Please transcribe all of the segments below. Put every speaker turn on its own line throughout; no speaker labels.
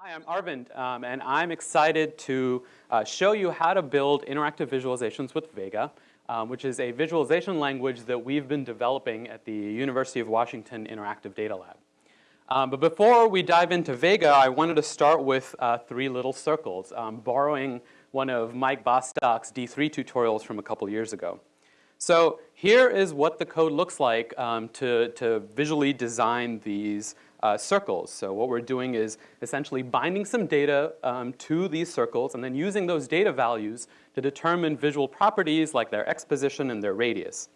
Hi, I'm Arvind, um, and I'm excited to uh, show you how to build interactive visualizations with Vega, um, which is a visualization language that we've been developing at the University of Washington Interactive Data Lab. Um, but before we dive into Vega, I wanted to start with uh, three little circles, um, borrowing one of Mike Bostock's D3 tutorials from a couple years ago. So here is what the code looks like um, to, to visually design these uh, circles. So what we're doing is essentially binding some data um, to these circles and then using those data values to determine visual properties like their x position and their radius.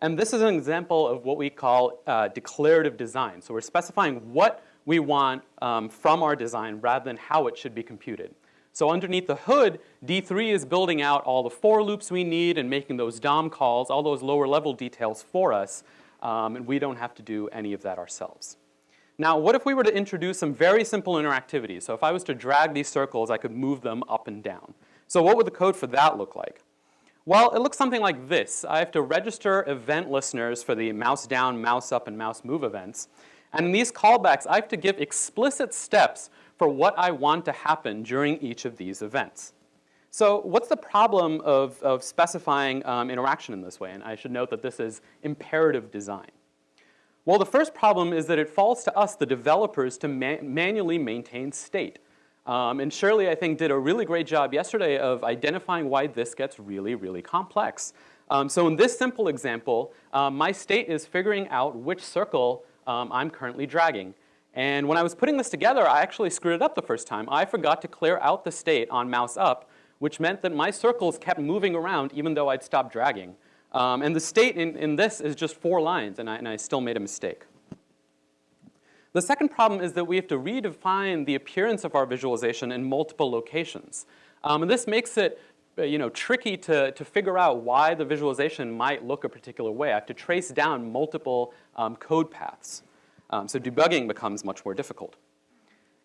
And this is an example of what we call uh, declarative design. So we're specifying what we want um, from our design rather than how it should be computed. So underneath the hood, D3 is building out all the for loops we need and making those DOM calls, all those lower level details for us, um, and we don't have to do any of that ourselves. Now, what if we were to introduce some very simple interactivity? So if I was to drag these circles, I could move them up and down. So what would the code for that look like? Well, it looks something like this. I have to register event listeners for the mouse down, mouse up, and mouse move events. And in these callbacks, I have to give explicit steps for what I want to happen during each of these events. So what's the problem of, of specifying um, interaction in this way? And I should note that this is imperative design. Well, the first problem is that it falls to us, the developers, to ma manually maintain state. Um, and Shirley, I think, did a really great job yesterday of identifying why this gets really, really complex. Um, so in this simple example, um, my state is figuring out which circle um, I'm currently dragging. And when I was putting this together, I actually screwed it up the first time. I forgot to clear out the state on mouse up, which meant that my circles kept moving around even though I'd stopped dragging. Um, and the state in, in this is just four lines, and I, and I still made a mistake. The second problem is that we have to redefine the appearance of our visualization in multiple locations. Um, and this makes it uh, you know, tricky to, to figure out why the visualization might look a particular way. I have to trace down multiple um, code paths. Um, so debugging becomes much more difficult.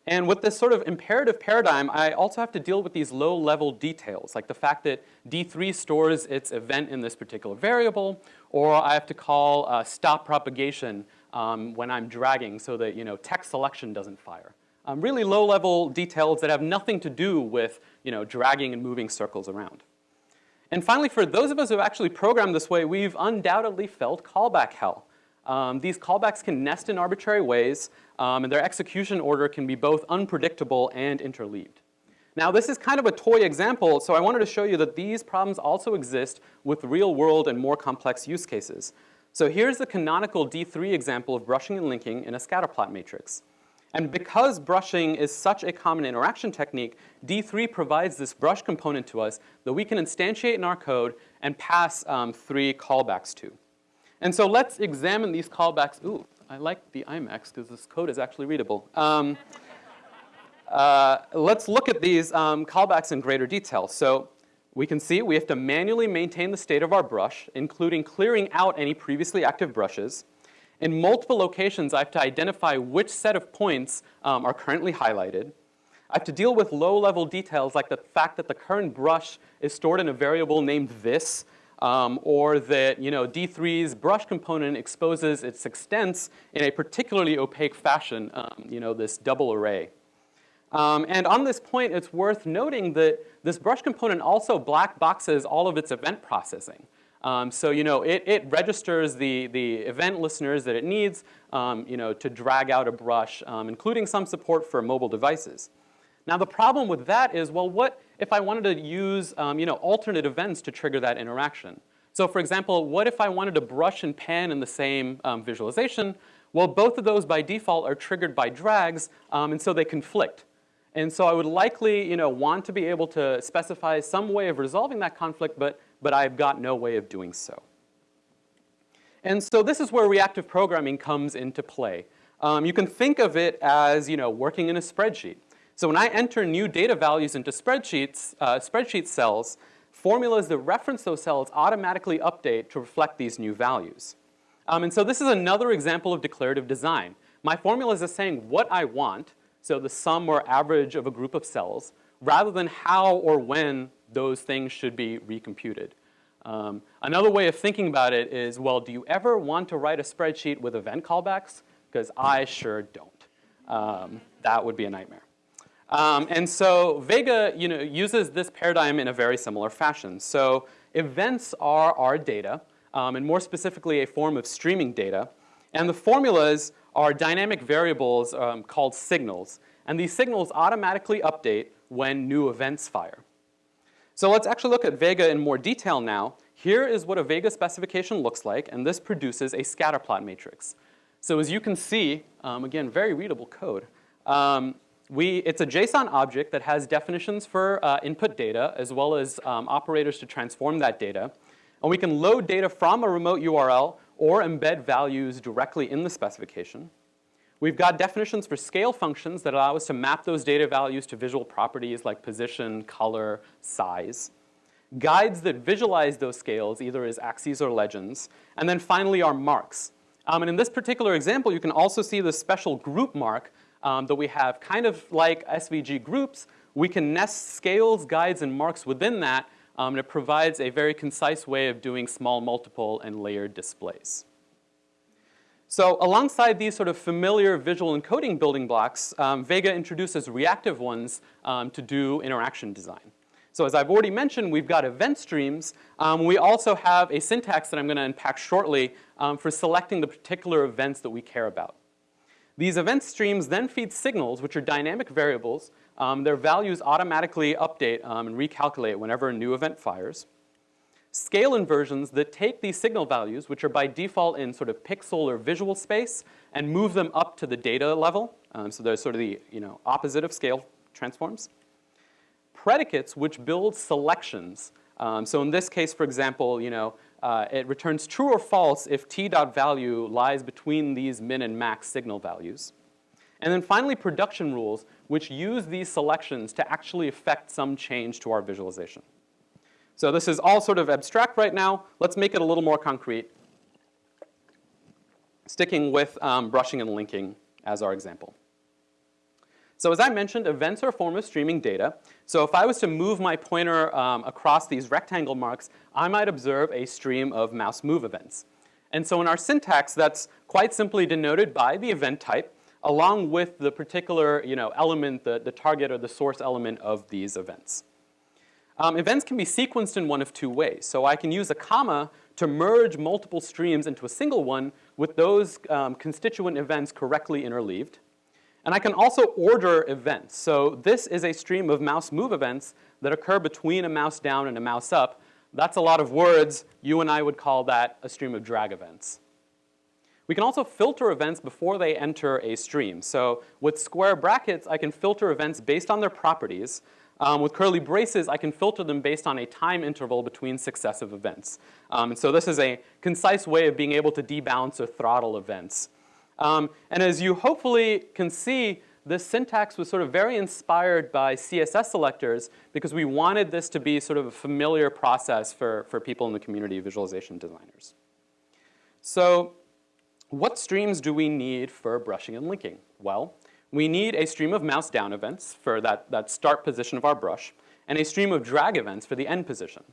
And with this sort of imperative paradigm, I also have to deal with these low-level details, like the fact that D3 stores its event in this particular variable, or I have to call uh, stop propagation um, when I'm dragging so that you know, text selection doesn't fire. Um, really low-level details that have nothing to do with you know, dragging and moving circles around. And finally, for those of us who have actually programmed this way, we've undoubtedly felt callback hell. Um, these callbacks can nest in arbitrary ways, um, and their execution order can be both unpredictable and interleaved. Now this is kind of a toy example, so I wanted to show you that these problems also exist with real world and more complex use cases. So here's the canonical D3 example of brushing and linking in a scatterplot matrix. And because brushing is such a common interaction technique, D3 provides this brush component to us that we can instantiate in our code and pass um, three callbacks to. And so let's examine these callbacks. Ooh, I like the IMAX because this code is actually readable. Um, uh, let's look at these um, callbacks in greater detail. So we can see we have to manually maintain the state of our brush, including clearing out any previously active brushes. In multiple locations, I have to identify which set of points um, are currently highlighted. I have to deal with low-level details like the fact that the current brush is stored in a variable named this, um, or that you know, D3's brush component exposes its extents in a particularly opaque fashion, um, you know, this double array. Um, and on this point, it's worth noting that this brush component also black boxes all of its event processing. Um, so you know, it, it, registers the, the event listeners that it needs um, you know, to drag out a brush, um, including some support for mobile devices. Now the problem with that is, well, what if I wanted to use um, you know, alternate events to trigger that interaction? So for example, what if I wanted to brush and pan in the same um, visualization? Well, both of those by default are triggered by drags, um, and so they conflict. And so I would likely you know, want to be able to specify some way of resolving that conflict, but, but I've got no way of doing so. And so this is where reactive programming comes into play. Um, you can think of it as you know, working in a spreadsheet. So when I enter new data values into spreadsheets, uh, spreadsheet cells, formulas that reference those cells automatically update to reflect these new values. Um, and so this is another example of declarative design. My formula is saying what I want, so the sum or average of a group of cells, rather than how or when those things should be recomputed. Um, another way of thinking about it is, well, do you ever want to write a spreadsheet with event callbacks? Because I sure don't. Um, that would be a nightmare. Um, and so Vega you know, uses this paradigm in a very similar fashion. So events are our data, um, and more specifically a form of streaming data. And the formulas are dynamic variables um, called signals. And these signals automatically update when new events fire. So let's actually look at Vega in more detail now. Here is what a Vega specification looks like, and this produces a scatterplot matrix. So as you can see, um, again, very readable code. Um, we, it's a JSON object that has definitions for uh, input data as well as um, operators to transform that data. And we can load data from a remote URL or embed values directly in the specification. We've got definitions for scale functions that allow us to map those data values to visual properties like position, color, size. Guides that visualize those scales either as axes or legends. And then finally our marks. Um, and in this particular example, you can also see the special group mark um, that we have kind of like SVG groups. We can nest scales, guides, and marks within that um, and it provides a very concise way of doing small multiple and layered displays. So alongside these sort of familiar visual encoding building blocks, um, Vega introduces reactive ones um, to do interaction design. So as I've already mentioned, we've got event streams. Um, we also have a syntax that I'm going to unpack shortly um, for selecting the particular events that we care about. These event streams then feed signals, which are dynamic variables, um, their values automatically update um, and recalculate whenever a new event fires. Scale inversions that take these signal values, which are by default in sort of pixel or visual space, and move them up to the data level. Um, so they're sort of the you know, opposite of scale transforms. Predicates, which build selections. Um, so in this case, for example, you know, uh, it returns true or false if t dot value lies between these min and max signal values. And then finally, production rules, which use these selections to actually affect some change to our visualization. So this is all sort of abstract right now. Let's make it a little more concrete, sticking with um, brushing and linking as our example. So as I mentioned, events are a form of streaming data. So if I was to move my pointer um, across these rectangle marks, I might observe a stream of mouse move events. And so in our syntax, that's quite simply denoted by the event type along with the particular you know, element, the, the target or the source element of these events. Um, events can be sequenced in one of two ways. So I can use a comma to merge multiple streams into a single one with those um, constituent events correctly interleaved. And I can also order events. So this is a stream of mouse move events that occur between a mouse down and a mouse up. That's a lot of words. You and I would call that a stream of drag events. We can also filter events before they enter a stream. So with square brackets, I can filter events based on their properties. Um, with curly braces, I can filter them based on a time interval between successive events. Um, and so this is a concise way of being able to debounce or throttle events. Um, and as you hopefully can see, this syntax was sort of very inspired by CSS selectors because we wanted this to be sort of a familiar process for, for people in the community of visualization designers. So what streams do we need for brushing and linking? Well, we need a stream of mouse down events for that, that start position of our brush, and a stream of drag events for the end position.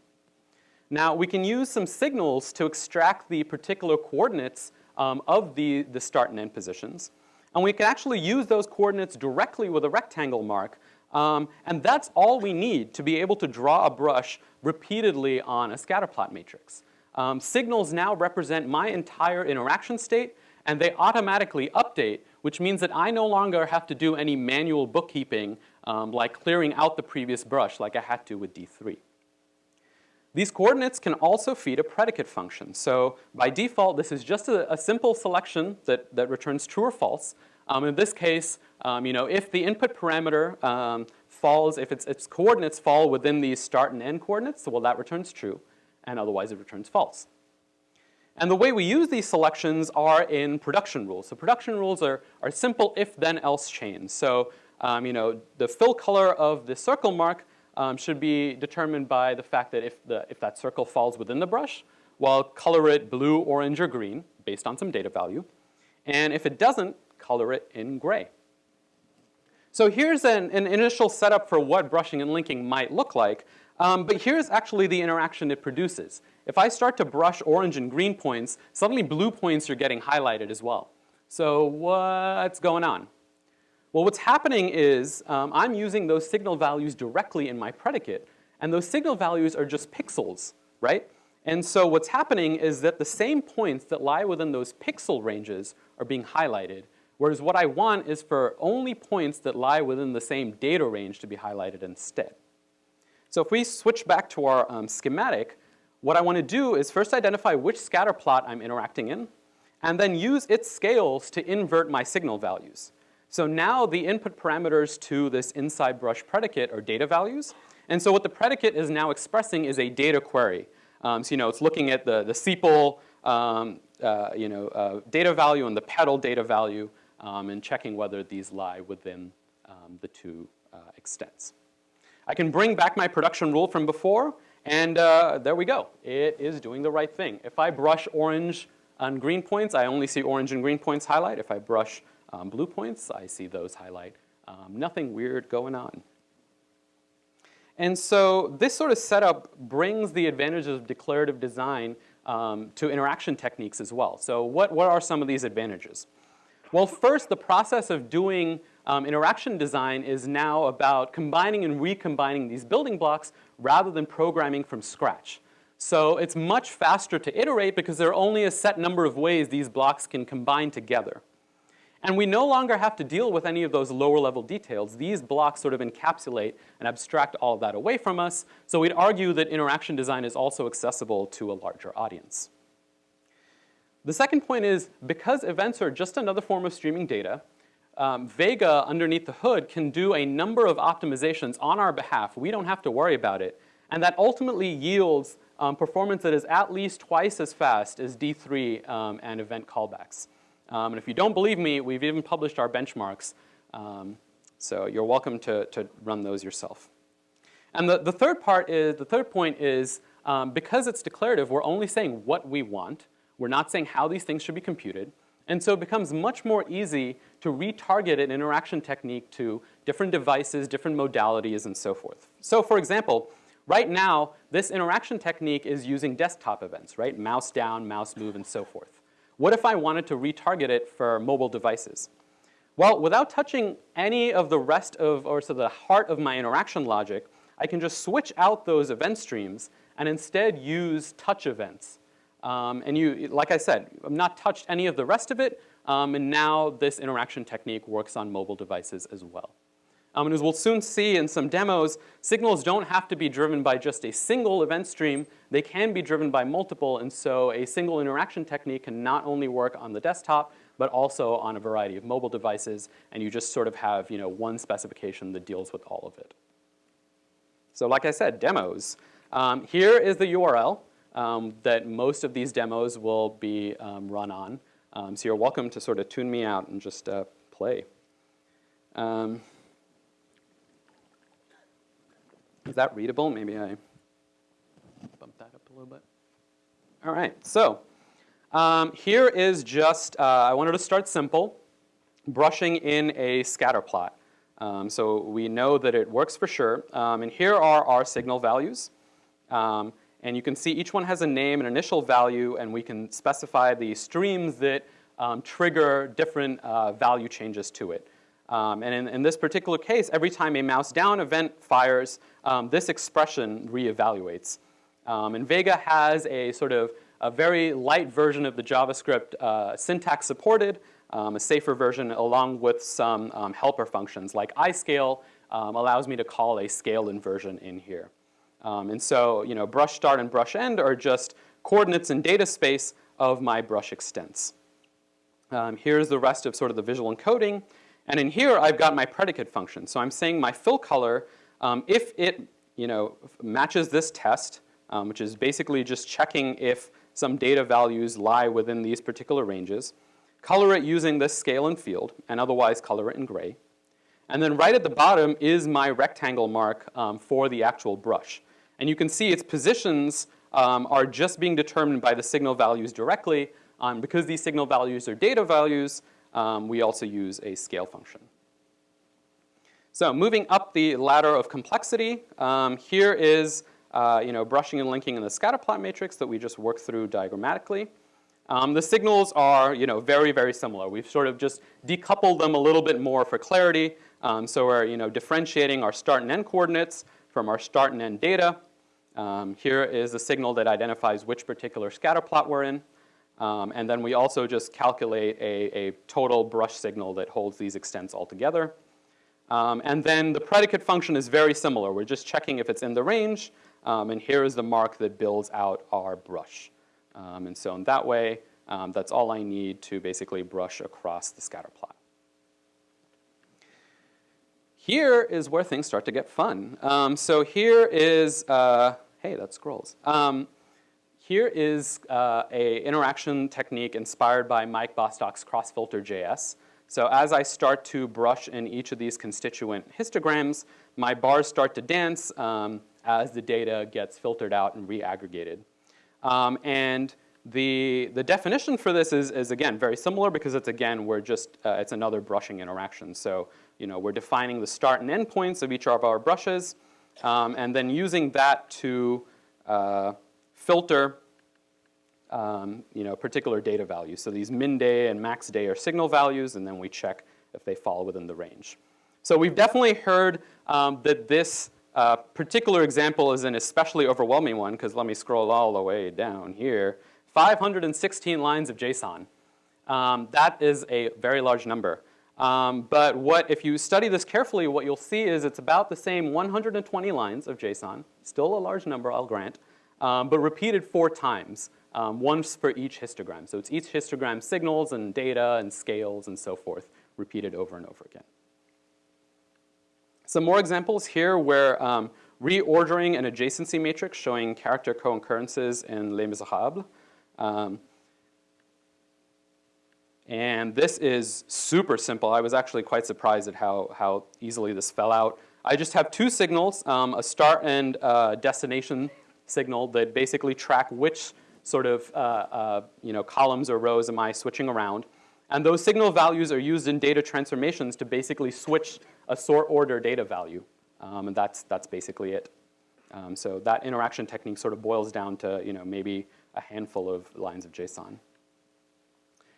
Now, we can use some signals to extract the particular coordinates um, of the, the start and end positions. And we can actually use those coordinates directly with a rectangle mark. Um, and that's all we need to be able to draw a brush repeatedly on a scatterplot matrix. Um, signals now represent my entire interaction state, and they automatically update, which means that I no longer have to do any manual bookkeeping um, like clearing out the previous brush like I had to with D3. These coordinates can also feed a predicate function. So by default, this is just a, a simple selection that, that returns true or false. Um, in this case, um, you know, if the input parameter um, falls, if its, its coordinates fall within these start and end coordinates, well, that returns true and otherwise it returns false. And the way we use these selections are in production rules. So production rules are, are simple if-then-else chains. So um, you know, the fill color of the circle mark um, should be determined by the fact that if, the, if that circle falls within the brush, well, color it blue, orange, or green based on some data value. And if it doesn't, color it in gray. So here's an, an initial setup for what brushing and linking might look like. Um, but here's actually the interaction it produces. If I start to brush orange and green points, suddenly blue points are getting highlighted as well. So what's going on? Well, what's happening is um, I'm using those signal values directly in my predicate, and those signal values are just pixels, right? And so what's happening is that the same points that lie within those pixel ranges are being highlighted, whereas what I want is for only points that lie within the same data range to be highlighted instead. So if we switch back to our um, schematic, what I want to do is first identify which scatter plot I'm interacting in, and then use its scales to invert my signal values. So now the input parameters to this inside brush predicate are data values. And so what the predicate is now expressing is a data query. Um, so you know, it's looking at the, the sepal um, uh, you know, uh, data value and the petal data value um, and checking whether these lie within um, the two uh, extents. I can bring back my production rule from before and uh, there we go. It is doing the right thing. If I brush orange on green points, I only see orange and green points highlight. If I brush um, blue points, I see those highlight. Um, nothing weird going on. And so this sort of setup brings the advantages of declarative design um, to interaction techniques as well. So what, what are some of these advantages? Well, first, the process of doing um, interaction design is now about combining and recombining these building blocks rather than programming from scratch. So it's much faster to iterate because there are only a set number of ways these blocks can combine together. And we no longer have to deal with any of those lower level details. These blocks sort of encapsulate and abstract all of that away from us. So we'd argue that interaction design is also accessible to a larger audience. The second point is because events are just another form of streaming data, um, Vega underneath the hood can do a number of optimizations on our behalf. We don't have to worry about it. And that ultimately yields um, performance that is at least twice as fast as D3 um, and event callbacks. Um, and if you don't believe me, we've even published our benchmarks. Um, so you're welcome to, to run those yourself. And the, the third part is, the third point is um, because it's declarative, we're only saying what we want. We're not saying how these things should be computed. And so it becomes much more easy to retarget an interaction technique to different devices, different modalities, and so forth. So for example, right now, this interaction technique is using desktop events, right? Mouse down, mouse move, and so forth. What if I wanted to retarget it for mobile devices? Well, without touching any of the rest of, or so the heart of my interaction logic, I can just switch out those event streams and instead use touch events um, and you, like I said, I've not touched any of the rest of it, um, and now this interaction technique works on mobile devices as well. Um, and as we'll soon see in some demos, signals don't have to be driven by just a single event stream. They can be driven by multiple, and so a single interaction technique can not only work on the desktop, but also on a variety of mobile devices, and you just sort of have you know, one specification that deals with all of it. So like I said, demos. Um, here is the URL um, that most of these demos will be um, run on. Um, so you're welcome to sort of tune me out and just uh, play. Um, is that readable? Maybe I bump that up a little bit. All right, so um, here is just, uh, I wanted to start simple, brushing in a scatter plot. Um, so we know that it works for sure. Um, and here are our signal values. Um, and you can see each one has a name, an initial value, and we can specify the streams that um, trigger different uh, value changes to it. Um, and in, in, this particular case, every time a mouse down event fires, um, this expression reevaluates. Um, and Vega has a sort of a very light version of the JavaScript uh, syntax supported, um, a safer version along with some um, helper functions like iscale allows me to call a scale inversion in here. Um, and so, you know, brush start and brush end are just coordinates in data space of my brush extents. Um, here's the rest of sort of the visual encoding. And in here, I've got my predicate function. So I'm saying my fill color, um, if it, you know, matches this test, um, which is basically just checking if some data values lie within these particular ranges, color it using this scale and field, and otherwise color it in gray. And then right at the bottom is my rectangle mark um, for the actual brush. And you can see its positions um, are just being determined by the signal values directly. Um, because these signal values are data values, um, we also use a scale function. So moving up the ladder of complexity, um, here is uh, you know, brushing and linking in the scatterplot matrix that we just worked through diagrammatically. Um, the signals are you know, very, very similar. We've sort of just decoupled them a little bit more for clarity. Um, so we're you know, differentiating our start and end coordinates from our start and end data. Um, here is a signal that identifies which particular scatterplot we're in. Um, and then we also just calculate a, a, total brush signal that holds these extents all together. Um, and then the predicate function is very similar. We're just checking if it's in the range. Um, and here is the mark that builds out our brush. Um, and so in that way, um, that's all I need to basically brush across the scatter plot. Here is where things start to get fun. Um, so here is, uh, hey, that scrolls. Here is uh, a interaction technique inspired by Mike Bostock's cross-filter CrossFilter.js. So as I start to brush in each of these constituent histograms, my bars start to dance um, as the data gets filtered out and reaggregated. Um, and the, the definition for this is, is, again, very similar because it's, again, we're just, uh, it's another brushing interaction. So, you know, we're defining the start and end points of each of our brushes, um, and then using that to uh, filter um, you know, particular data values. So these min day and max day are signal values, and then we check if they fall within the range. So we've definitely heard um, that this uh, particular example is an especially overwhelming one, because let me scroll all the way down here. 516 lines of JSON. Um, that is a very large number. Um, but what, if you study this carefully, what you'll see is it's about the same 120 lines of JSON, still a large number, I'll grant, um, but repeated four times, um, once for each histogram. So it's each histogram signals and data and scales and so forth, repeated over and over again. Some more examples here where um, reordering an adjacency matrix showing character co-occurrences in Les Miserables. Um, and this is super simple. I was actually quite surprised at how, how easily this fell out. I just have two signals, um, a start and uh, destination signal that basically track which sort of uh, uh, you know, columns or rows am I switching around. And those signal values are used in data transformations to basically switch a sort order data value. Um, and that's, that's basically it. Um, so that interaction technique sort of boils down to you know, maybe a handful of lines of JSON.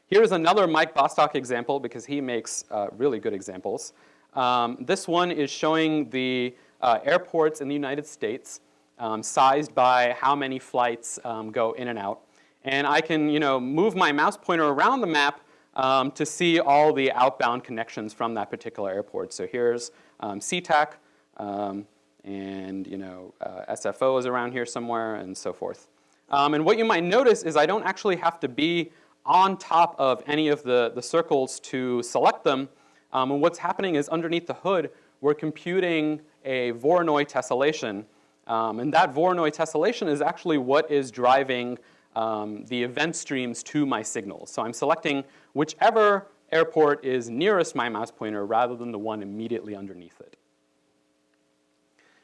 Here's another Mike Bostock example because he makes uh, really good examples. Um, this one is showing the uh, airports in the United States um, sized by how many flights um, go in and out. And I can you know, move my mouse pointer around the map um, to see all the outbound connections from that particular airport. So here's um, SeaTac, um, and you know, uh, SFO is around here somewhere, and so forth. and what you might notice is I don't actually have to be on top of any of the, the circles to select them. Um, and what's happening is underneath the hood, we're computing a Voronoi tessellation. Um, and that Voronoi tessellation is actually what is driving um, the event streams to my signals. So I'm selecting whichever airport is nearest my mouse pointer rather than the one immediately underneath it.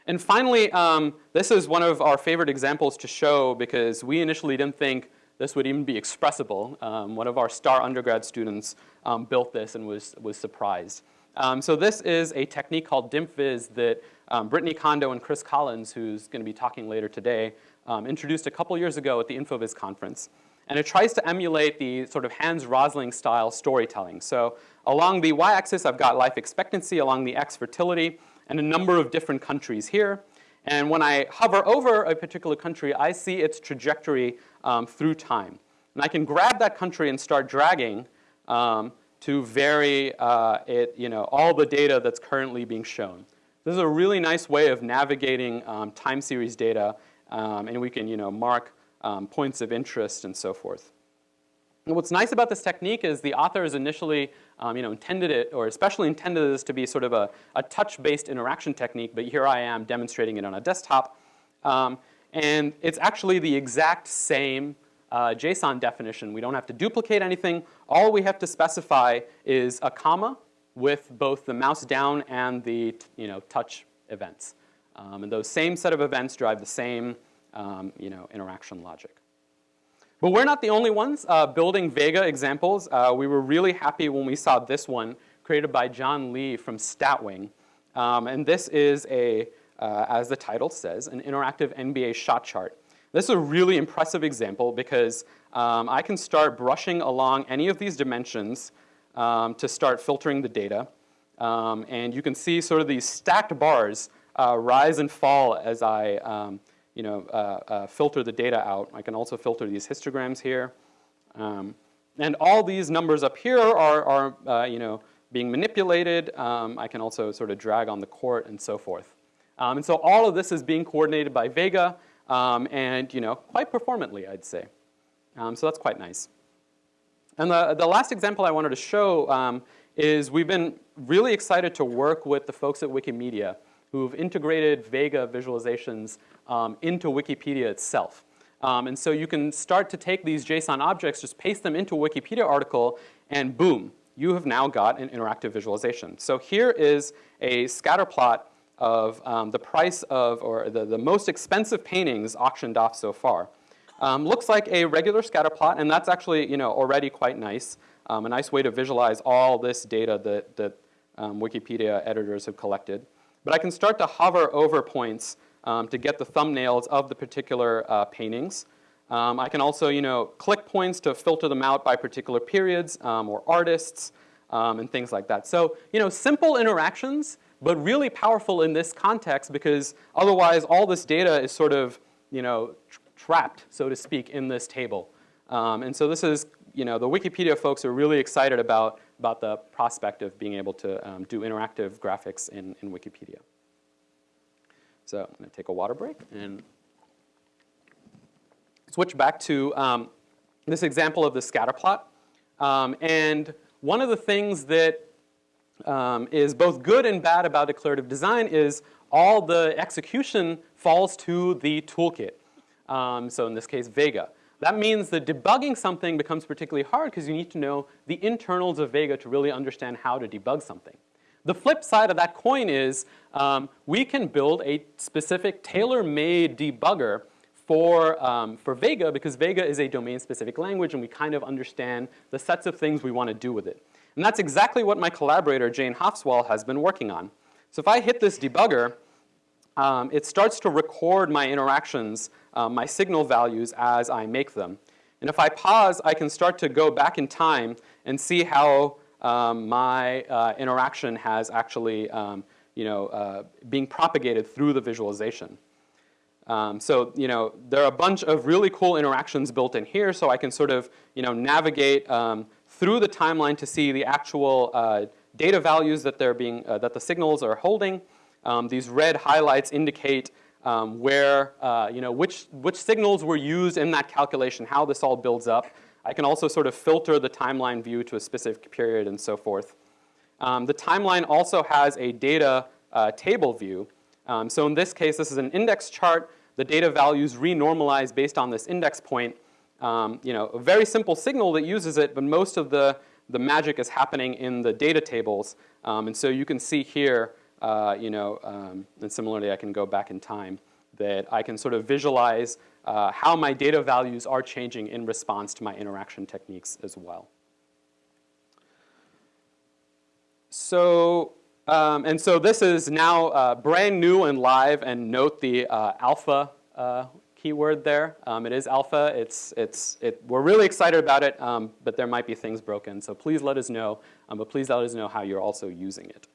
And finally, um, this is one of our favorite examples to show because we initially didn't think this would even be expressible. Um, one of our star undergrad students um, built this and was, was surprised. Um, so this is a technique called DimpVis that um, Brittany Kondo and Chris Collins, who's going to be talking later today, um, introduced a couple years ago at the InfoVis conference. And it tries to emulate the sort of Hans Rosling style storytelling. So along the y-axis, I've got life expectancy, along the x, fertility, and a number of different countries here. And when I hover over a particular country, I see its trajectory um, through time. And I can grab that country and start dragging um, to vary uh, it, you know, all the data that's currently being shown. This is a really nice way of navigating um, time series data, um, and we can you know, mark um, points of interest and so forth. And what's nice about this technique is the author authors initially um, you know, intended it, or especially intended this to be sort of a, a touch-based interaction technique, but here I am demonstrating it on a desktop. Um, and it's actually the exact same uh, JSON definition. We don't have to duplicate anything. All we have to specify is a comma with both the mouse down and the you know, touch events. Um, and those same set of events drive the same um, you know, interaction logic. But we're not the only ones uh, building Vega examples. Uh, we were really happy when we saw this one created by John Le from Statwing. Um, and this is a uh, as the title says, an interactive NBA shot chart. This is a really impressive example because um, I can start brushing along any of these dimensions um, to start filtering the data. Um, and you can see sort of these stacked bars uh, rise and fall as I um, you know, uh, uh, filter the data out. I can also filter these histograms here. Um, and all these numbers up here are, are uh, you know, being manipulated. Um, I can also sort of drag on the court and so forth. And so all of this is being coordinated by Vega um, and you know, quite performantly, I'd say. Um, so that's quite nice. And the, the last example I wanted to show um, is we've been really excited to work with the folks at Wikimedia who've integrated Vega visualizations um, into Wikipedia itself. Um, and so you can start to take these JSON objects, just paste them into a Wikipedia article, and boom, you have now got an interactive visualization. So here is a scatter plot of um, the price of, or the, the most expensive paintings auctioned off so far. Um, looks like a regular scatter plot, and that's actually you know, already quite nice. Um, a nice way to visualize all this data that, that um, Wikipedia editors have collected. But I can start to hover over points um, to get the thumbnails of the particular uh, paintings. Um, I can also, you know, click points to filter them out by particular periods or artists and things like that. So, you know, simple interactions, but really powerful in this context because otherwise all this data is sort of, you know, tr trapped, so to speak, in this table. Um, and so this is, you know, the Wikipedia folks are really excited about about the prospect of being able to um, do interactive graphics in, in Wikipedia. So I'm going to take a water break and switch back to um, this example of the scatter plot. Um, and one of the things that um, is both good and bad about declarative design is all the execution falls to the toolkit. Um, so in this case, Vega. That means that debugging something becomes particularly hard because you need to know the internals of Vega to really understand how to debug something. The flip side of that coin is um, we can build a specific tailor-made debugger for, um, for Vega because Vega is a domain-specific language and we kind of understand the sets of things we want to do with it. And that's exactly what my collaborator, Jane Hoffswell, has been working on. So if I hit this debugger, um, it starts to record my interactions um, my signal values as I make them. And if I pause, I can start to go back in time and see how um, my uh, interaction has actually, um, you know, uh, being propagated through the visualization. Um, so, you know, there are a bunch of really cool interactions built in here, so I can sort of, you know, navigate um, through the timeline to see the actual uh, data values that they're being, uh, that the signals are holding. Um, these red highlights indicate um, where, uh, you know, which, which signals were used in that calculation, how this all builds up. I can also sort of filter the timeline view to a specific period and so forth. Um, the timeline also has a data uh, table view. Um, so in this case, this is an index chart. The data values renormalize based on this index point. Um, you know, a very simple signal that uses it, but most of the, the magic is happening in the data tables. Um, and so you can see here uh, you know, um, and similarly I can go back in time, that I can sort of visualize uh, how my data values are changing in response to my interaction techniques as well. So, um, and so this is now uh, brand new and live, and note the uh, alpha uh, keyword there. Um, it is alpha. It's, it's, it, we're really excited about it, um, but there might be things broken. So please let us know, um, but please let us know how you're also using it.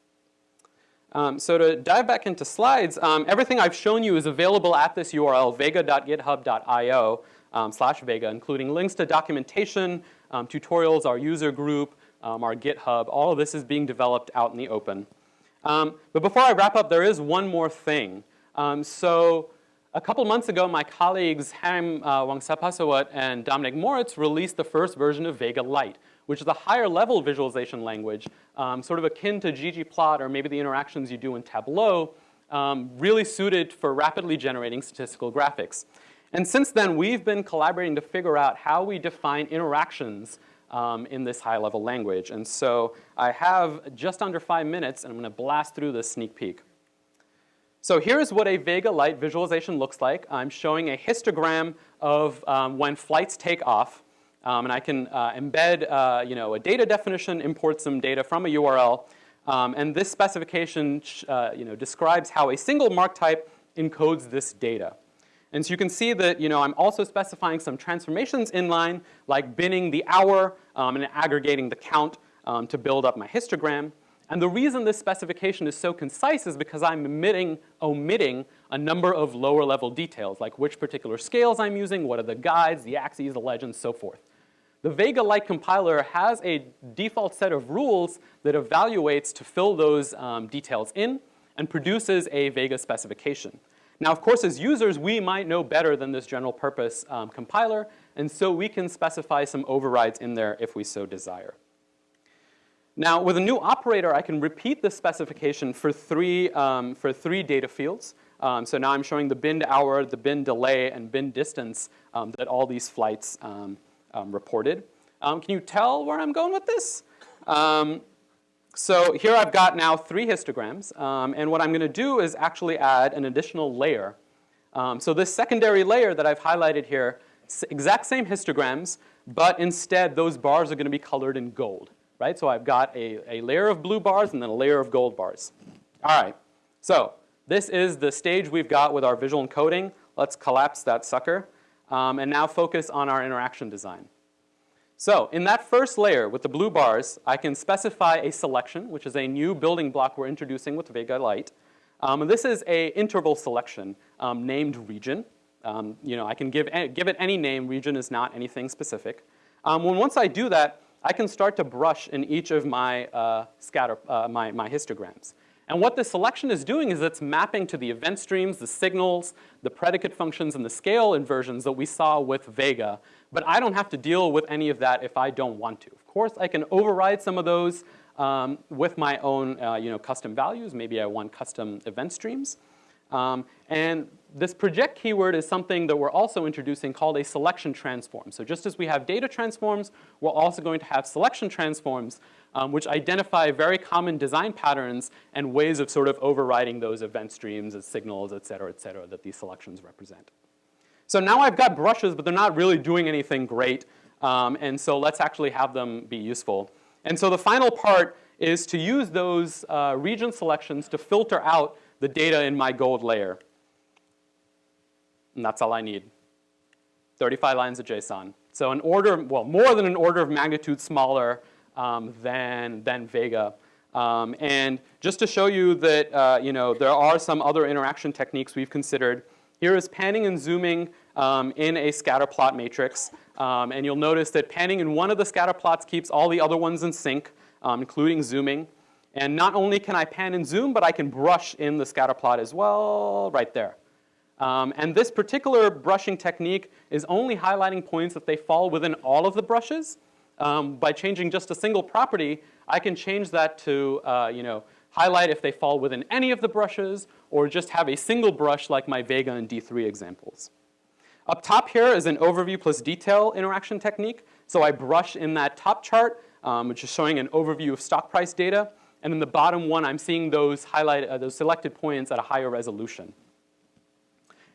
Um, so to dive back into slides, um, everything I've shown you is available at this URL, vega.github.io um, slash vega, including links to documentation, um, tutorials, our user group, our GitHub. All of this is being developed out in the open. But before I wrap up, there is one more thing. so a couple months ago, my colleagues Ham uh, Wongsuphasawat and Dominik Moritz released the first version of Vega Lite, which is a higher level visualization language, um, sort of akin to ggplot or maybe the interactions you do in Tableau, um, really suited for rapidly generating statistical graphics. And since then, we've been collaborating to figure out how we define interactions um, in this high level language. And so I have just under five minutes and I'm gonna blast through this sneak peek. So here's what a Vega Lite visualization looks like. I'm showing a histogram of um, when flights take off. Um, and I can uh, embed uh, you know, a data definition, import some data from a URL. Um, and this specification uh, you know, describes how a single mark type encodes this data. And so you can see that you know, I'm also specifying some transformations inline, like binning the hour um, and aggregating the count um, to build up my histogram. And the reason this specification is so concise is because I'm omitting, omitting a number of lower level details, like which particular scales I'm using, what are the guides, the axes, the legends, so forth. The Vega Lite compiler has a default set of rules that evaluates to fill those um, details in and produces a Vega specification. Now, of course, as users, we might know better than this general purpose um, compiler, and so we can specify some overrides in there if we so desire. Now, with a new operator, I can repeat this specification for three, um, for three data fields. Um, so now I'm showing the bin hour, the bin delay, and bin distance um, that all these flights um, um, reported. can you tell where I'm going with this? So here I've got now three histograms, um, and what I'm going to do is actually add an additional layer. Um, so this secondary layer that I've highlighted here, exact same histograms, but instead those bars are going to be colored in gold, right? So I've got a, a layer of blue bars and then a layer of gold bars. All right, so this is the stage we've got with our visual encoding. Let's collapse that sucker um, and now focus on our interaction design. So in that first layer with the blue bars, I can specify a selection, which is a new building block we're introducing with Vega Lite. Um, this is a interval selection um, named region. Um, you know, I can give, give it any name. Region is not anything specific. Um, when once I do that, I can start to brush in each of my uh, scatter, uh, my, my histograms. And what this selection is doing is it's mapping to the event streams, the signals, the predicate functions, and the scale inversions that we saw with Vega. But I don't have to deal with any of that if I don't want to. Of course, I can override some of those um, with my own uh, you know, custom values. Maybe I want custom event streams. Um, and this project keyword is something that we're also introducing called a selection transform. So just as we have data transforms, we're also going to have selection transforms, um, which identify very common design patterns and ways of sort of overriding those event streams as signals, et cetera, et cetera, that these selections represent. So now I've got brushes, but they're not really doing anything great. Um, and so let's actually have them be useful. And so the final part is to use those uh, region selections to filter out the data in my gold layer. And that's all I need. 35 lines of JSON. So an order, well, more than an order of magnitude smaller um, than, than Vega. Um, and just to show you that, uh, you know, there are some other interaction techniques we've considered. Here is panning and zooming um, in a scatter plot matrix. Um, and you'll notice that panning in one of the scatter plots keeps all the other ones in sync, um, including zooming. And not only can I pan and zoom, but I can brush in the scatter plot as well, right there. Um, and this particular brushing technique is only highlighting points if they fall within all of the brushes. Um, by changing just a single property, I can change that to uh, you know, highlight if they fall within any of the brushes, or just have a single brush like my Vega and D3 examples. Up top here is an overview plus detail interaction technique. So I brush in that top chart, um, which is showing an overview of stock price data. And in the bottom one, I'm seeing those highlighted, uh, those selected points at a higher resolution.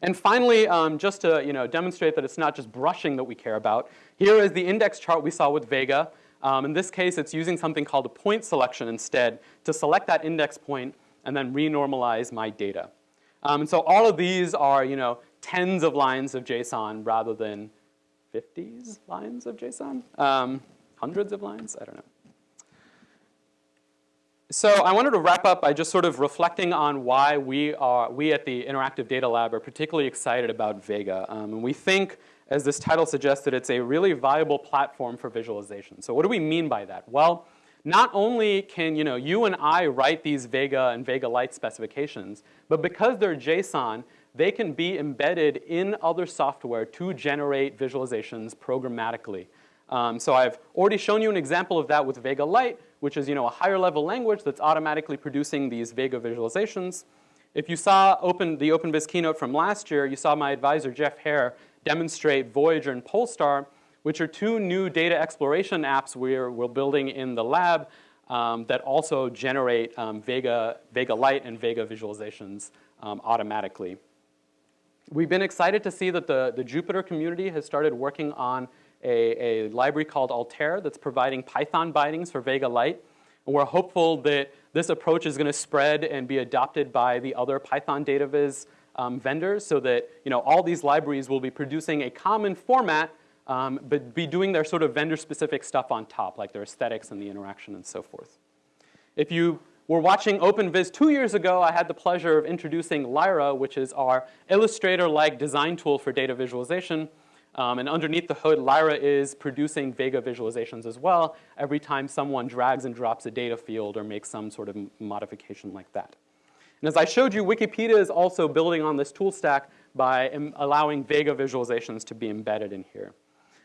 And finally, um, just to you know, demonstrate that it's not just brushing that we care about, here is the index chart we saw with Vega. Um, in this case, it's using something called a point selection instead to select that index point and then renormalize my data. Um, and so all of these are you know, tens of lines of JSON rather than 50s lines of JSON, um, hundreds of lines, I don't know. So I wanted to wrap up by just sort of reflecting on why we are, we at the Interactive Data Lab are particularly excited about Vega. Um, and we think, as this title suggests, that it's a really viable platform for visualization. So what do we mean by that? Well, not only can you, know, you and I write these Vega and Vega Lite specifications, but because they're JSON, they can be embedded in other software to generate visualizations programmatically. Um, so I've already shown you an example of that with Vega Lite, which is you know, a higher level language that's automatically producing these Vega visualizations. If you saw open, the OpenVis keynote from last year, you saw my advisor Jeff Heer demonstrate Voyager and Polestar, which are two new data exploration apps we're, we're building in the lab um, that also generate um, Vega, Vega and Vega visualizations um, automatically. We've been excited to see that the, the Jupyter community has started working on a, a library called Altair that's providing Python bindings for Vega Lite. And we're hopeful that this approach is going to spread and be adopted by the other Python data um, vendors so that you know, all these libraries will be producing a common format um, but be doing their sort of vendor-specific stuff on top, like their aesthetics and the interaction and so forth. If you were watching OpenVis two years ago, I had the pleasure of introducing Lyra, which is our Illustrator-like design tool for data visualization. Um, and underneath the hood, Lyra is producing Vega visualizations as well every time someone drags and drops a data field or makes some sort of modification like that. And as I showed you, Wikipedia is also building on this tool stack by allowing Vega visualizations to be embedded in here.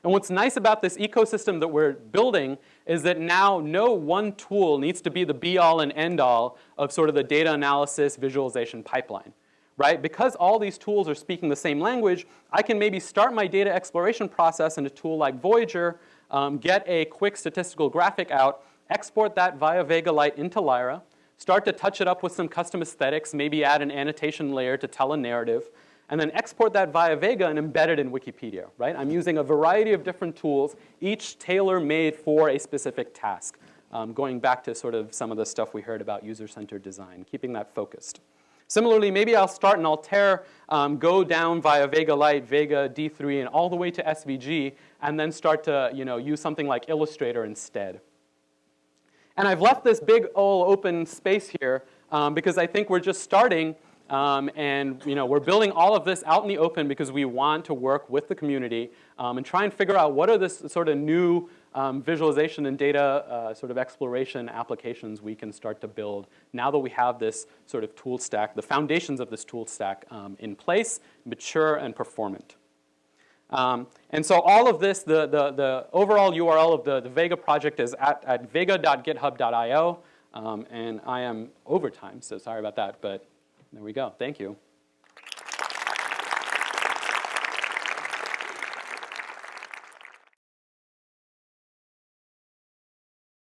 And what's nice about this ecosystem that we're building is that now no one tool needs to be the be-all and end-all of sort of the data analysis visualization pipeline right? Because all these tools are speaking the same language, I can maybe start my data exploration process in a tool like Voyager, um, get a quick statistical graphic out, export that via Vega Lite into Lyra, start to touch it up with some custom aesthetics, maybe add an annotation layer to tell a narrative, and then export that via Vega and embed it in Wikipedia, right? I'm using a variety of different tools, each tailor-made for a specific task, um, going back to sort of some of the stuff we heard about user-centered design, keeping that focused. Similarly, maybe I'll start in Altair, um, go down via Vega Lite, Vega D3, and all the way to SVG, and then start to you know, use something like Illustrator instead. And I've left this big old open space here um, because I think we're just starting um, and you know, we're building all of this out in the open because we want to work with the community um, and try and figure out what are the sort of new um, visualization and data uh, sort of exploration applications we can start to build now that we have this sort of tool stack, the foundations of this tool stack um, in place, mature and performant. Um, and so all of this, the, the, the overall URL of the, the Vega project is at, at vega.github.io. Um, and I am over time, so sorry about that, but there we go. Thank you.